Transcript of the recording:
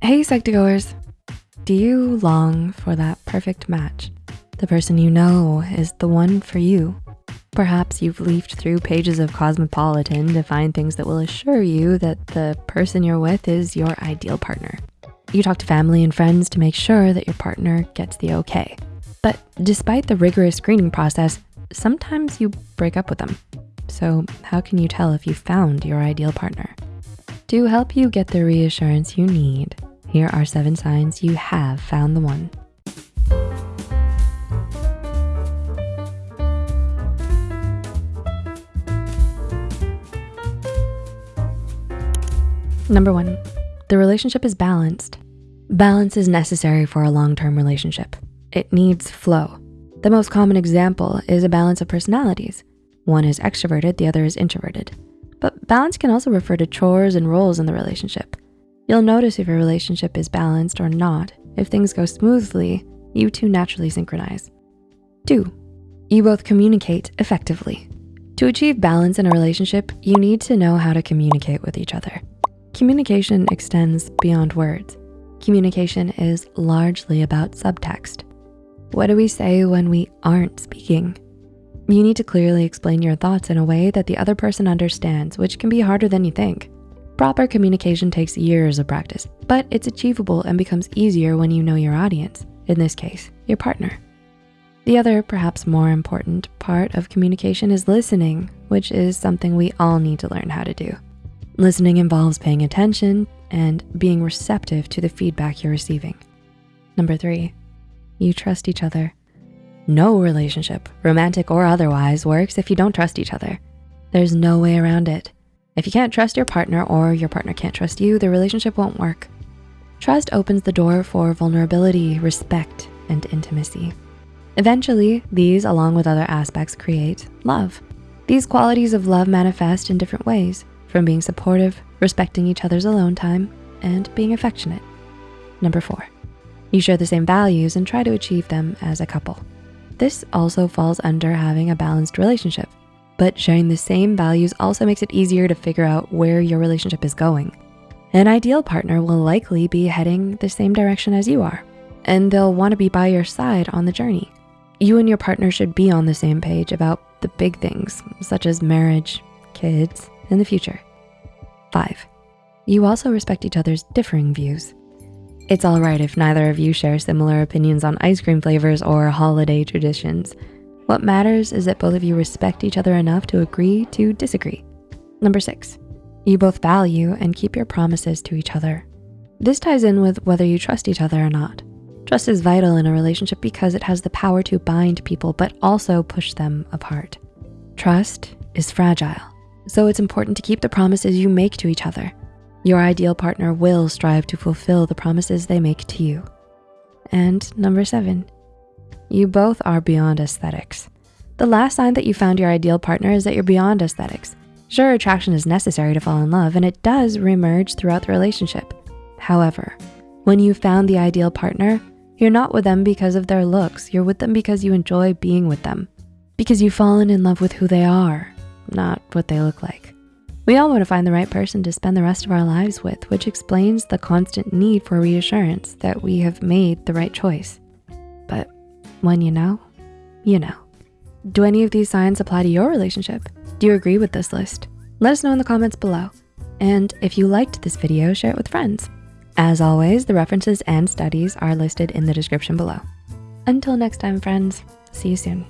Hey Psych2Goers, do you long for that perfect match? The person you know is the one for you. Perhaps you've leafed through pages of Cosmopolitan to find things that will assure you that the person you're with is your ideal partner. You talk to family and friends to make sure that your partner gets the okay. But despite the rigorous screening process, sometimes you break up with them. So how can you tell if you found your ideal partner? To help you get the reassurance you need, here are seven signs you have found the one. Number one, the relationship is balanced. Balance is necessary for a long-term relationship. It needs flow. The most common example is a balance of personalities. One is extroverted, the other is introverted. But balance can also refer to chores and roles in the relationship. You'll notice if your relationship is balanced or not. If things go smoothly, you two naturally synchronize. Two, you both communicate effectively. To achieve balance in a relationship, you need to know how to communicate with each other. Communication extends beyond words. Communication is largely about subtext. What do we say when we aren't speaking? You need to clearly explain your thoughts in a way that the other person understands, which can be harder than you think. Proper communication takes years of practice, but it's achievable and becomes easier when you know your audience, in this case, your partner. The other, perhaps more important part of communication is listening, which is something we all need to learn how to do. Listening involves paying attention and being receptive to the feedback you're receiving. Number three, you trust each other. No relationship, romantic or otherwise, works if you don't trust each other. There's no way around it. If you can't trust your partner or your partner can't trust you, the relationship won't work. Trust opens the door for vulnerability, respect, and intimacy. Eventually, these along with other aspects create love. These qualities of love manifest in different ways, from being supportive, respecting each other's alone time, and being affectionate. Number four, you share the same values and try to achieve them as a couple. This also falls under having a balanced relationship but sharing the same values also makes it easier to figure out where your relationship is going. An ideal partner will likely be heading the same direction as you are, and they'll wanna be by your side on the journey. You and your partner should be on the same page about the big things, such as marriage, kids, and the future. Five, you also respect each other's differing views. It's all right if neither of you share similar opinions on ice cream flavors or holiday traditions. What matters is that both of you respect each other enough to agree to disagree. Number six, you both value and keep your promises to each other. This ties in with whether you trust each other or not. Trust is vital in a relationship because it has the power to bind people, but also push them apart. Trust is fragile, so it's important to keep the promises you make to each other. Your ideal partner will strive to fulfill the promises they make to you. And number seven, you both are beyond aesthetics. The last sign that you found your ideal partner is that you're beyond aesthetics. Sure, attraction is necessary to fall in love and it does reemerge throughout the relationship. However, when you found the ideal partner, you're not with them because of their looks. You're with them because you enjoy being with them. Because you've fallen in love with who they are, not what they look like. We all wanna find the right person to spend the rest of our lives with, which explains the constant need for reassurance that we have made the right choice. When you know, you know. Do any of these signs apply to your relationship? Do you agree with this list? Let us know in the comments below. And if you liked this video, share it with friends. As always, the references and studies are listed in the description below. Until next time, friends, see you soon.